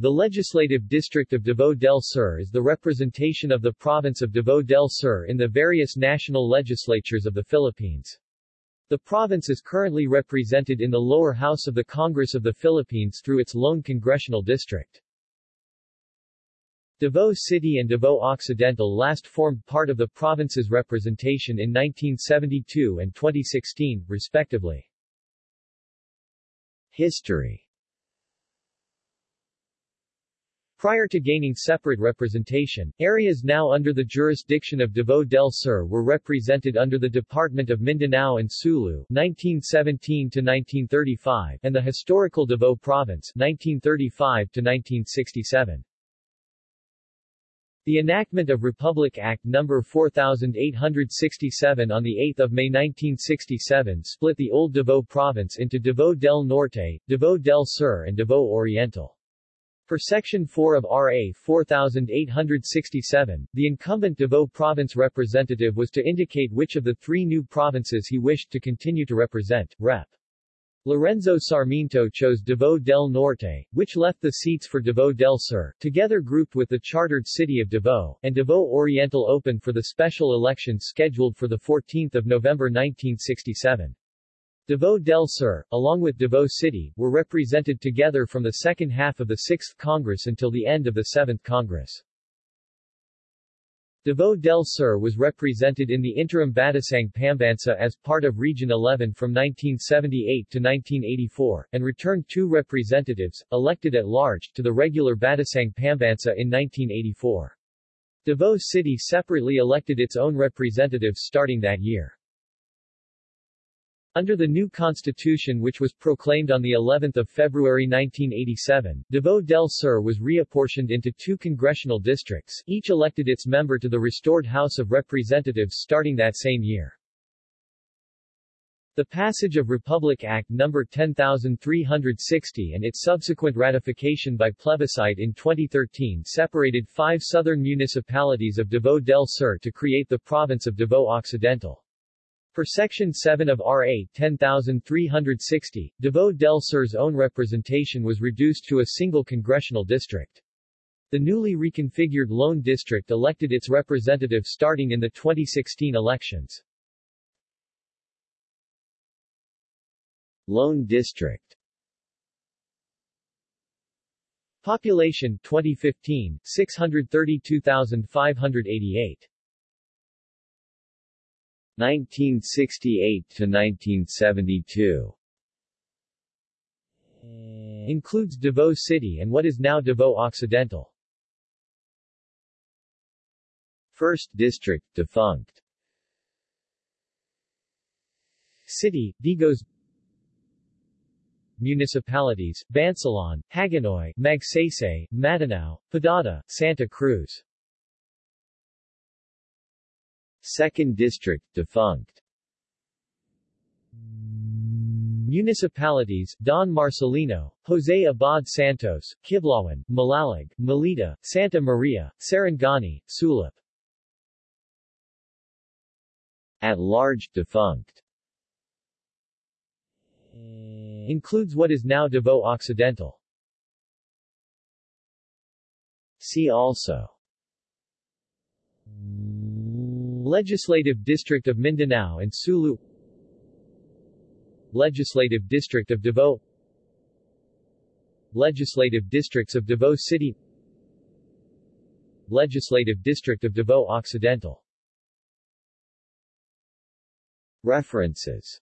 The Legislative District of Davao del Sur is the representation of the province of Davao del Sur in the various national legislatures of the Philippines. The province is currently represented in the lower house of the Congress of the Philippines through its lone congressional district. Davao City and Davao Occidental last formed part of the province's representation in 1972 and 2016, respectively. History Prior to gaining separate representation, areas now under the jurisdiction of Davao del Sur were represented under the Department of Mindanao and Sulu 1917 1935 and the historical Davao Province 1935 1967. The enactment of Republic Act No. 4867 on 8 May 1967 split the old Davao Province into Davao del Norte, Davao del Sur and Davao Oriental. For Section 4 of RA 4867, the incumbent Davao Province representative was to indicate which of the three new provinces he wished to continue to represent. Rep. Lorenzo Sarmiento chose Davao del Norte, which left the seats for Davao del Sur, together grouped with the chartered city of Davao, and Davao Oriental open for the special election scheduled for 14 November 1967. Davao del Sur, along with Davao City, were represented together from the second half of the 6th Congress until the end of the 7th Congress. Davao del Sur was represented in the interim Batasang Pambansa as part of Region 11 from 1978 to 1984, and returned two representatives, elected at large, to the regular Batasang Pambansa in 1984. Davao City separately elected its own representatives starting that year. Under the new constitution which was proclaimed on the 11th of February 1987, Davao del Sur was reapportioned into two congressional districts, each elected its member to the restored House of Representatives starting that same year. The passage of Republic Act No. 10360 and its subsequent ratification by plebiscite in 2013 separated five southern municipalities of Davao del Sur to create the province of Davao Occidental. For Section 7 of RA 10360, Davao del Sur's own representation was reduced to a single congressional district. The newly reconfigured Lone District elected its representative starting in the 2016 elections. Lone District Population 2015 632,588 1968 to 1972 includes Davao City and what is now Davao Occidental. 1st District defunct. City, Digos Municipalities, Bansalan, Hagonoy, Magsaysay, Matanao, Padada, Santa Cruz 2nd District defunct. Municipalities, Don Marcelino, Jose Abad Santos, Kiblawan, Malalag, Malita, Santa Maria, Sarangani, Sulop. At large defunct. Includes what is now Davao Occidental. See also Legislative District of Mindanao and Sulu. Legislative District of Davao. Legislative Districts of Davao City. Legislative District of Davao Occidental. References